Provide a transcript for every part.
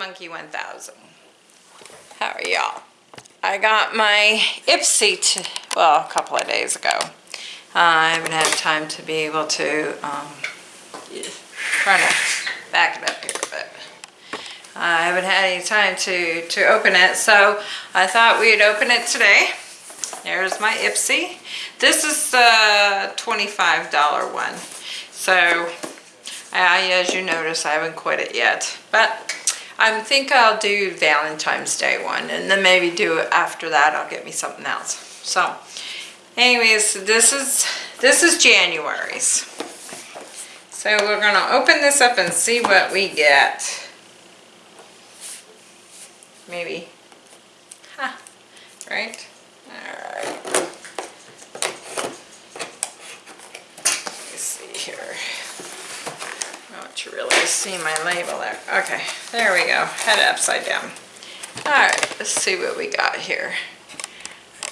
Monkey 1000. How are y'all? I got my Ipsy, well, a couple of days ago. Uh, I haven't had time to be able to, um, trying to back it up here, but I haven't had any time to, to open it, so I thought we'd open it today. There's my Ipsy. This is the $25 one. So, I, as you notice, I haven't quit it yet. But I think I'll do Valentine's Day one, and then maybe do it after that. I'll get me something else. So, anyways, this is this is January's. So we're gonna open this up and see what we get. Maybe, huh? Right? All right. Let me see here to really see my label there. Okay, there we go. Head upside down. All right, let's see what we got here.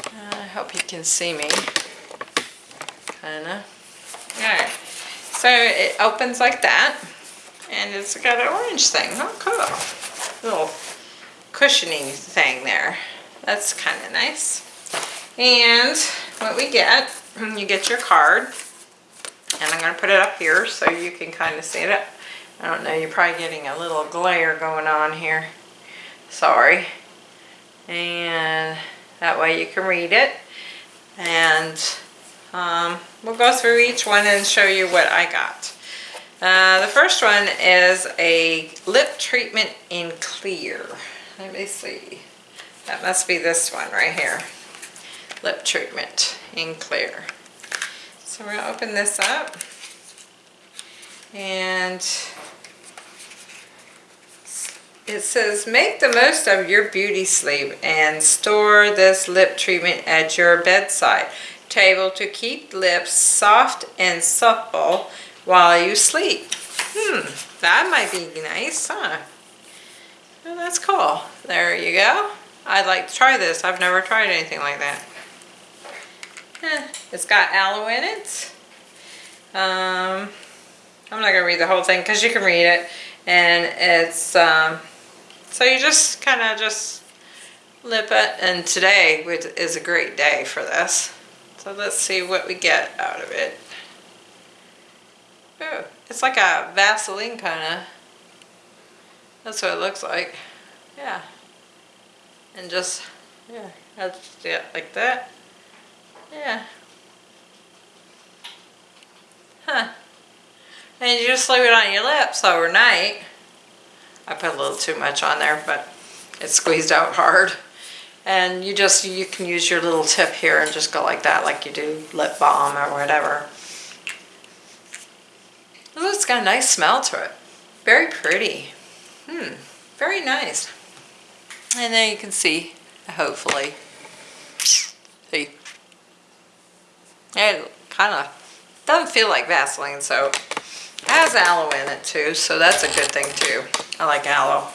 Uh, I hope you can see me. Kinda. All right, so it opens like that, and it's got an orange thing. Oh, cool. Little cushioning thing there. That's kind of nice. And what we get, you get your card, and I'm going to put it up here so you can kind of see it. I don't know, you're probably getting a little glare going on here. Sorry. And that way you can read it. And um, we'll go through each one and show you what I got. Uh, the first one is a lip treatment in clear. Let me see. That must be this one right here. Lip treatment in clear. So we're going to open this up. And it says, make the most of your beauty sleep and store this lip treatment at your bedside table to keep lips soft and supple while you sleep. Hmm, that might be nice, huh? Well, that's cool. There you go. I'd like to try this. I've never tried anything like that. Eh, it's got aloe in it. Um, I'm not going to read the whole thing because you can read it. And it's um, so you just kind of just lip it and today is a great day for this. So let's see what we get out of it. Ooh, it's like a Vaseline kind of. That's what it looks like. Yeah. And just, yeah, I just do it like that. Yeah. Huh. And you just leave it on your lips overnight. I put a little too much on there, but it squeezed out hard. And you just, you can use your little tip here and just go like that, like you do lip balm or whatever. Oh, it's got a nice smell to it. Very pretty. Hmm, very nice. And then you can see, hopefully, see, it kind of doesn't feel like Vaseline, so it has aloe in it too, so that's a good thing too. I like aloe.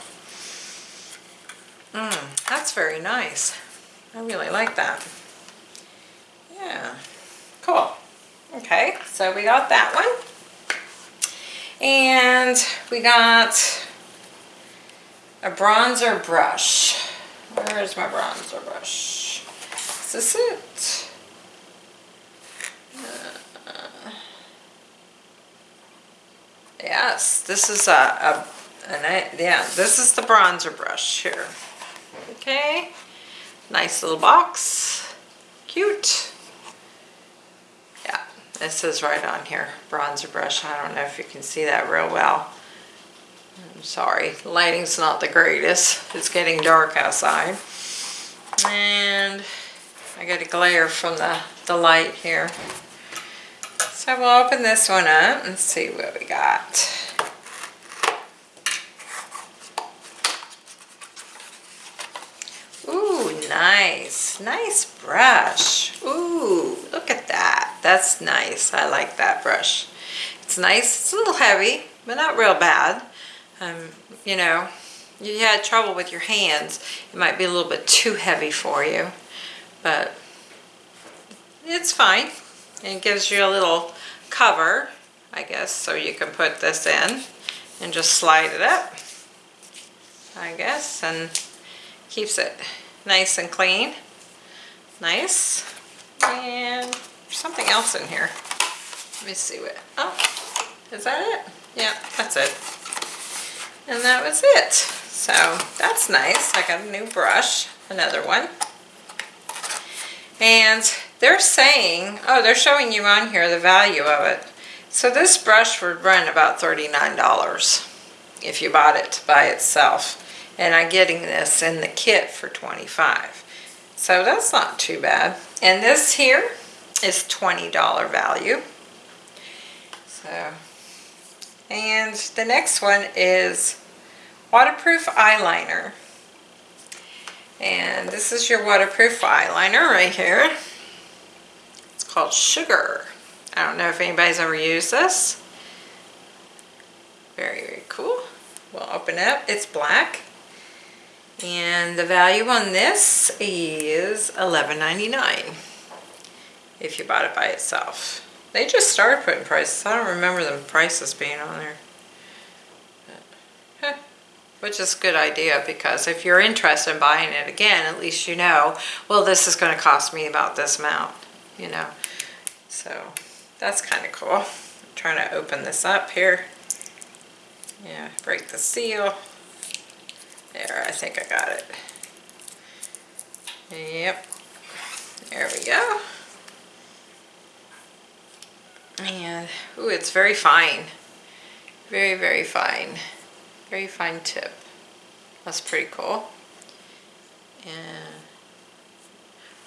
Mmm, that's very nice. I really like that. Yeah, cool. Okay, so we got that one. And we got a bronzer brush. Where's my bronzer brush? Is this it? Yes, this is a, a, yeah, this is the bronzer brush here. Okay, nice little box, cute. Yeah, it says right on here, bronzer brush. I don't know if you can see that real well. I'm sorry, lighting's not the greatest. It's getting dark outside. And I got a glare from the, the light here. So we'll open this one up and see what we got. Ooh, nice. Nice brush. Ooh, look at that. That's nice. I like that brush. It's nice. It's a little heavy, but not real bad. Um, you know, you had trouble with your hands. It might be a little bit too heavy for you, but it's fine. It gives you a little cover, I guess, so you can put this in and just slide it up. I guess, and keeps it nice and clean. Nice. And something else in here. Let me see what, oh, is that it? Yeah, that's it. And that was it. So that's nice. I got a new brush, another one. And they're saying, oh, they're showing you on here the value of it. So this brush would run about $39 if you bought it by itself. And I'm getting this in the kit for 25 So that's not too bad. And this here is $20 value. So, and the next one is waterproof eyeliner. And this is your waterproof eyeliner right here. It's called Sugar. I don't know if anybody's ever used this. Very, very cool. We'll open it up. It's black. And the value on this is $11.99 if you bought it by itself. They just started putting prices. I don't remember the prices being on there which is a good idea because if you're interested in buying it again, at least you know, well, this is going to cost me about this amount, you know. So that's kind of cool. I'm trying to open this up here. Yeah, break the seal. There, I think I got it. Yep. There we go. And, ooh, it's very fine. Very, very fine. Very fine tip. That's pretty cool. And,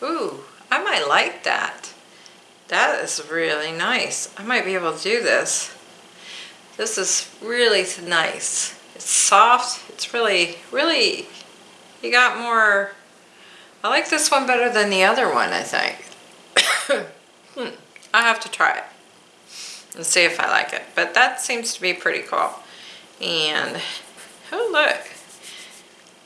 ooh, I might like that. That is really nice. I might be able to do this. This is really nice. It's soft. It's really, really, you got more, I like this one better than the other one, I think. hmm. I'll have to try it and see if I like it. But that seems to be pretty cool. And, oh look,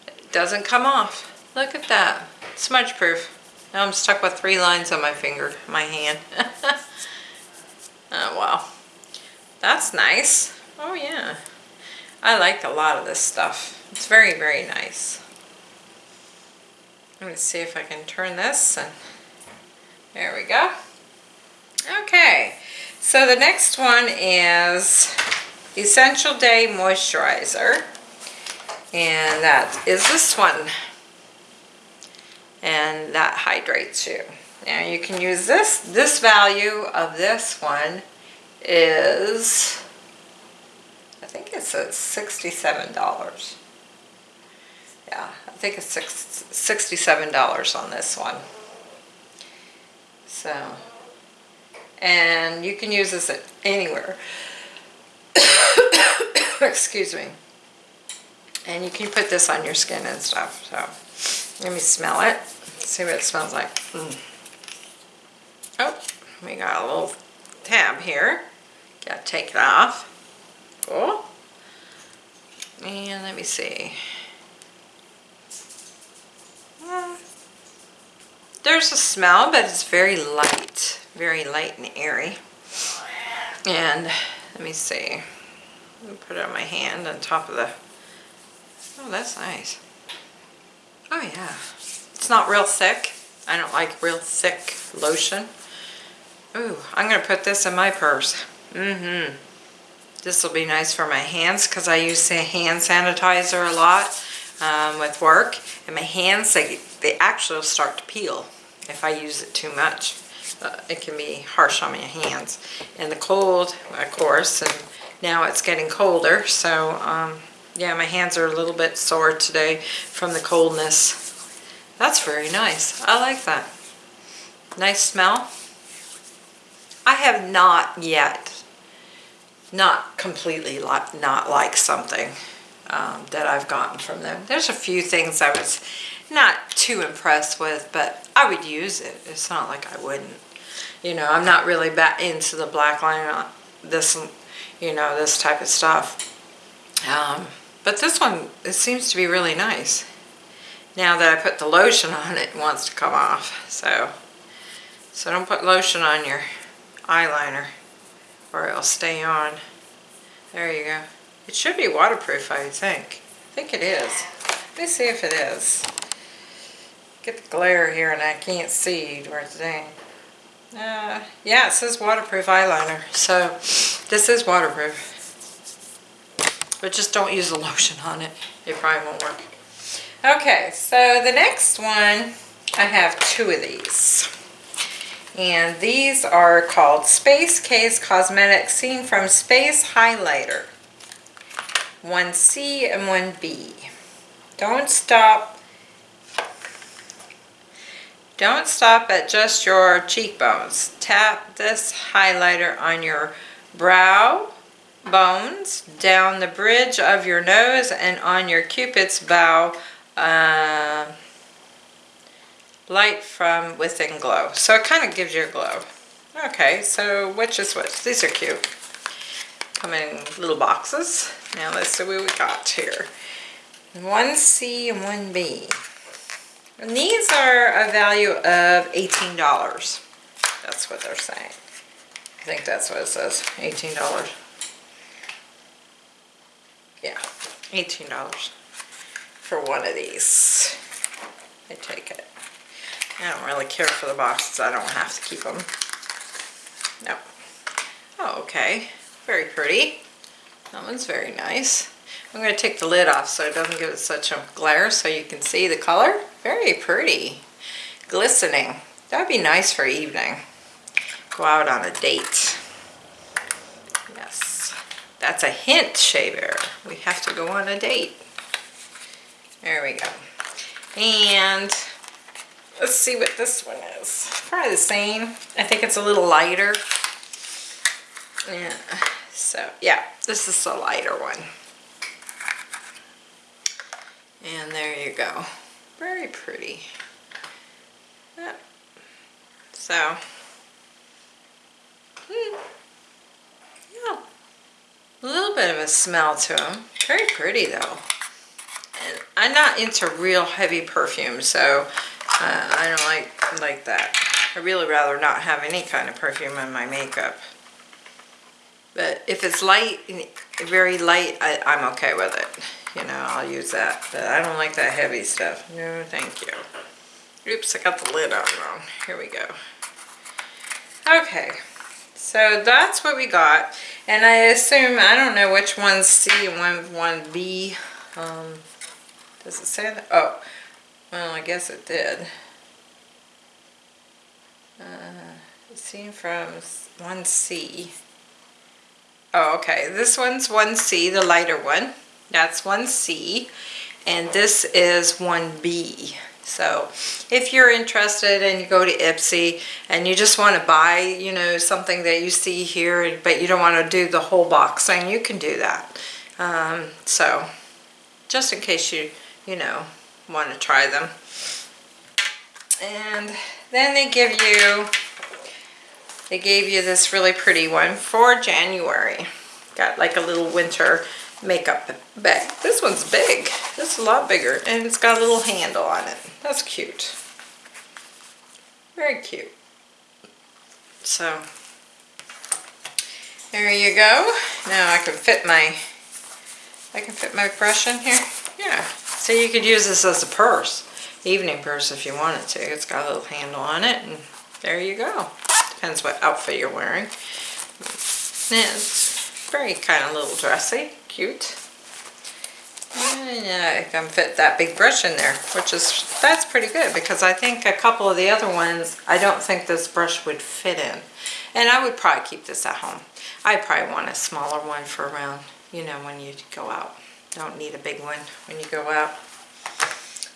it doesn't come off. Look at that, smudge proof. Now I'm stuck with three lines on my finger, my hand. oh wow, that's nice. Oh yeah, I like a lot of this stuff. It's very, very nice. Let me see if I can turn this and there we go. Okay, so the next one is Essential Day Moisturizer. And that is this one. And that hydrates you. Now you can use this. This value of this one is, think it's at $67. Yeah, I think it's $67 on this one. So, and you can use this anywhere. Excuse me. And you can put this on your skin and stuff. So let me smell it. See what it smells like. Mm. Oh, we got a little tab here. Got to take it off. Cool. And let me see. there's a smell, but it's very light. Very light and airy. And let me see. Let me Put it on my hand on top of the Oh, that's nice. Oh yeah. It's not real thick. I don't like real thick lotion. Ooh, I'm going to put this in my purse. Mm-hmm. This will be nice for my hands because I use hand sanitizer a lot um, with work. And my hands, they, they actually start to peel if I use it too much. Uh, it can be harsh on my hands. And the cold, of course, and now it's getting colder, so um, yeah, my hands are a little bit sore today from the coldness. That's very nice. I like that. Nice smell. I have not yet, not completely like, not like something um, that I've gotten from them. There's a few things I was not too impressed with, but I would use it. It's not like I wouldn't. You know, I'm not really back into the black line, this, you know, this type of stuff. Um, but this one, it seems to be really nice. Now that I put the lotion on, it wants to come off. So, so don't put lotion on your eyeliner or it'll stay on. There you go. It should be waterproof, I think. I think it is. Let me see if it is. Get the glare here and I can't see where it's saying. Uh, yeah, it says waterproof eyeliner. So this is waterproof. But just don't use the lotion on it. It probably won't work. Okay, so the next one, I have two of these. And these are called Space Case Cosmetics Seen from Space Highlighter. 1C and 1B. Don't stop don't stop at just your cheekbones. Tap this highlighter on your brow bones, down the bridge of your nose, and on your cupid's bow. Uh, light from within glow. So it kind of gives you a glow. Okay, so which is which? These are cute. Come in little boxes. Now let's see what we got here. 1C and 1B. And these are a value of $18. That's what they're saying. I think that's what it says, $18. Yeah, $18 for one of these. I take it. I don't really care for the boxes. I don't have to keep them. No. Oh, okay. Very pretty. That one's very nice. I'm going to take the lid off so it doesn't give it such a glare so you can see the color. Very pretty. Glistening. That would be nice for evening. Go out on a date. Yes. That's a hint Shea Bear. We have to go on a date. There we go. And let's see what this one is. Probably the same. I think it's a little lighter. Yeah. So, yeah, this is the lighter one. And there you go. Very pretty. Yep. So, hmm, yeah, a little bit of a smell to them. Very pretty though. And I'm not into real heavy perfume, so uh, I don't like like that. I really rather not have any kind of perfume in my makeup. But if it's light, very light, I, I'm okay with it you know, I'll use that. But I don't like that heavy stuff. No, thank you. Oops, I got the lid on wrong. Here we go. Okay, so that's what we got. And I assume, I don't know which one's C and one, one B. Um, does it say that? Oh, well, I guess it did. Uh, seen from 1C. Oh, okay. This one's 1C, the lighter one. That's 1C and this is 1B. So if you're interested and you go to Ipsy and you just want to buy, you know, something that you see here, but you don't want to do the whole box thing, you can do that. Um, so just in case you, you know, want to try them. And then they give you, they gave you this really pretty one for January. Got like a little winter makeup bag. This one's big. Is a lot bigger. And it's got a little handle on it. That's cute. Very cute. So, there you go. Now I can fit my, I can fit my brush in here. Yeah. So you could use this as a purse. Evening purse if you wanted to. It's got a little handle on it. And there you go. Depends what outfit you're wearing. It's very kind of little dressy cute. And I can fit that big brush in there, which is, that's pretty good because I think a couple of the other ones, I don't think this brush would fit in. And I would probably keep this at home. I probably want a smaller one for around, you know, when you go out. Don't need a big one when you go out.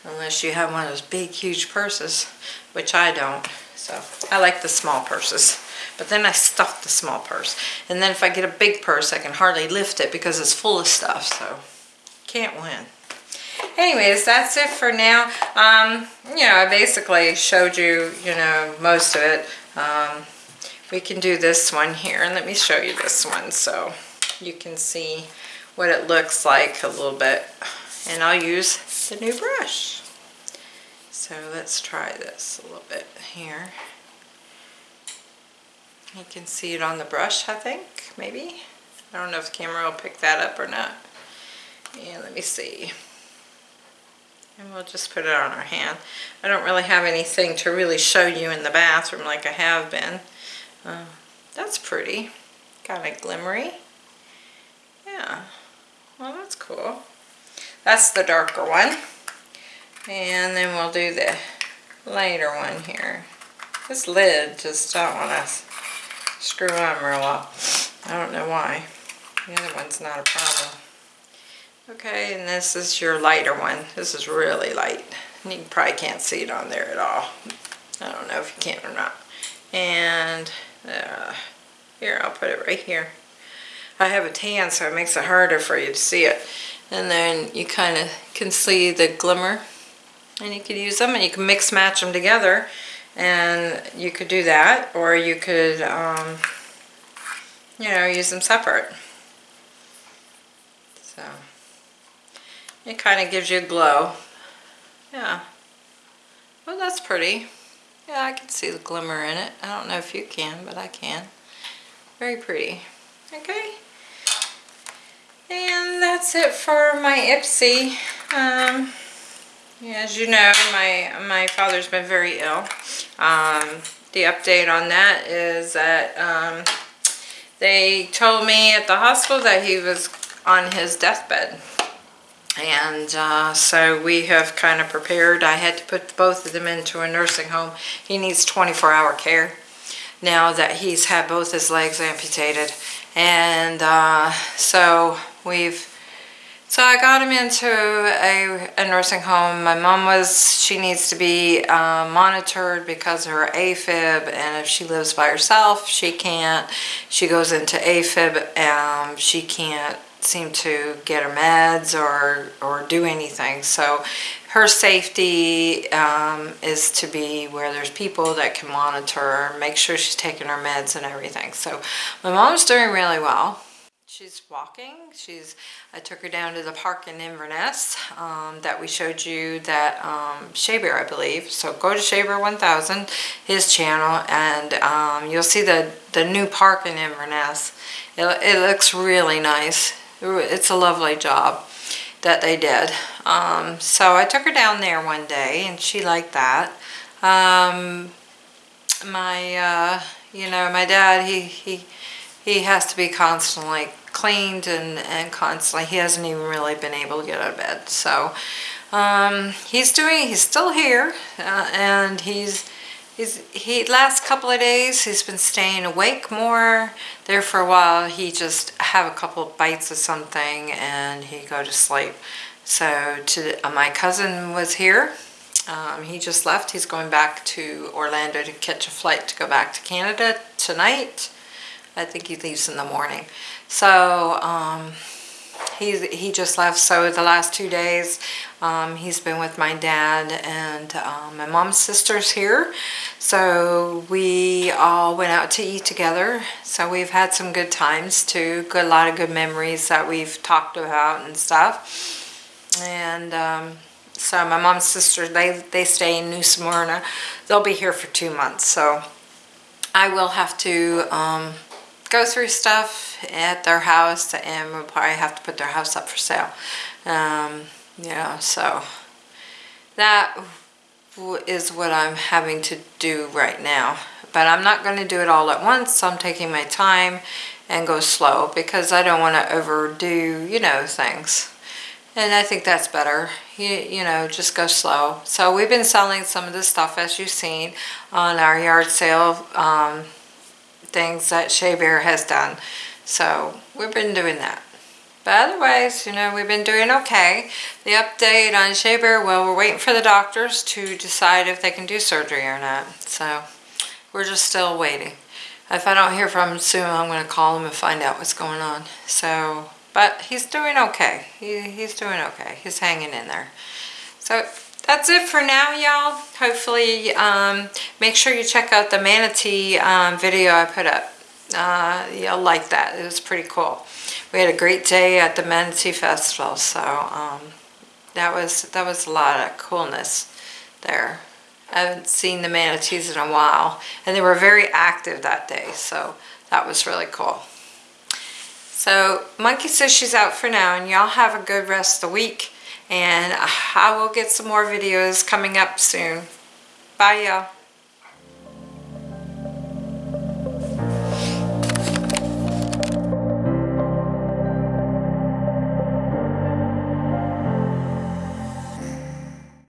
Unless you have one of those big, huge purses, which I don't. So I like the small purses. But then I stuff the small purse. And then if I get a big purse, I can hardly lift it because it's full of stuff. So can't win. Anyways, that's it for now. Um, you know, I basically showed you, you know, most of it. Um, we can do this one here. And let me show you this one so you can see what it looks like a little bit. And I'll use the new brush. So let's try this a little bit here. You can see it on the brush, I think, maybe. I don't know if the camera will pick that up or not. Yeah, let me see. And we'll just put it on our hand. I don't really have anything to really show you in the bathroom like I have been. Uh, that's pretty. Kind of glimmery. Yeah. Well, that's cool. That's the darker one. And then we'll do the lighter one here. This lid just don't want to screw on real well. I don't know why. The other one's not a problem. Okay, and this is your lighter one. This is really light. You probably can't see it on there at all. I don't know if you can or not. And uh, here, I'll put it right here. I have a tan, so it makes it harder for you to see it. And then you kind of can see the glimmer. And you could use them, and you can mix match them together. And you could do that, or you could, um, you know, use them separate. So, it kind of gives you a glow. Yeah. Well, that's pretty. Yeah, I can see the glimmer in it. I don't know if you can, but I can. Very pretty. Okay. And that's it for my Ipsy. Um, as you know, my, my father's been very ill. Um, the update on that is that um, they told me at the hospital that he was on his deathbed. And uh, so we have kind of prepared. I had to put both of them into a nursing home. He needs 24 hour care now that he's had both his legs amputated. And uh, so we've, so I got him into a, a, nursing home. My mom was, she needs to be uh, monitored because of her AFib and if she lives by herself, she can't. She goes into AFib, and she can't seem to get her meds or, or do anything. So her safety um, is to be where there's people that can monitor make sure she's taking her meds and everything. So my mom's doing really well. She's walking. She's. I took her down to the park in Inverness um, that we showed you that um, I believe. So go to Shea Bear 1000, his channel, and um, you'll see the the new park in Inverness. It, it looks really nice. It's a lovely job that they did. Um, so I took her down there one day and she liked that. Um, my, uh, you know, my dad, he, he, he has to be constantly cleaned and, and constantly, he hasn't even really been able to get out of bed. So um, he's doing, he's still here uh, and he's, He's, he last couple of days he's been staying awake more. There for a while he just have a couple of bites of something and he go to sleep. So to, uh, my cousin was here. Um, he just left. He's going back to Orlando to catch a flight to go back to Canada tonight. I think he leaves in the morning. So um, he's, he just left. So the last two days um, he's been with my dad and um, my mom's sister's here. So we all went out to eat together. So we've had some good times too. Good, a lot of good memories that we've talked about and stuff. And um, so my mom's sister, they, they stay in New Smyrna. They'll be here for two months. So I will have to um, go through stuff at their house and we'll probably have to put their house up for sale. Um, yeah, so that is what I'm having to do right now. But I'm not going to do it all at once. I'm taking my time and go slow because I don't want to overdo, you know, things. And I think that's better. You, you know, just go slow. So we've been selling some of the stuff as you've seen on our yard sale um, things that Shea Bear has done. So we've been doing that. But otherwise, you know, we've been doing okay. The update on Shea Bear, well, we're waiting for the doctors to decide if they can do surgery or not. So we're just still waiting. If I don't hear from him soon, I'm going to call him and find out what's going on. So, but he's doing okay. He, he's doing okay. He's hanging in there. So that's it for now, y'all. Hopefully, um, make sure you check out the manatee um, video I put up. Uh, you'll like that. It was pretty cool we had a great day at the Manatee Festival, so um, that was that was a lot of coolness there. I haven't seen the manatees in a while, and they were very active that day, so that was really cool. So Monkey says she's out for now, and y'all have a good rest of the week, And I will get some more videos coming up soon. Bye y'all.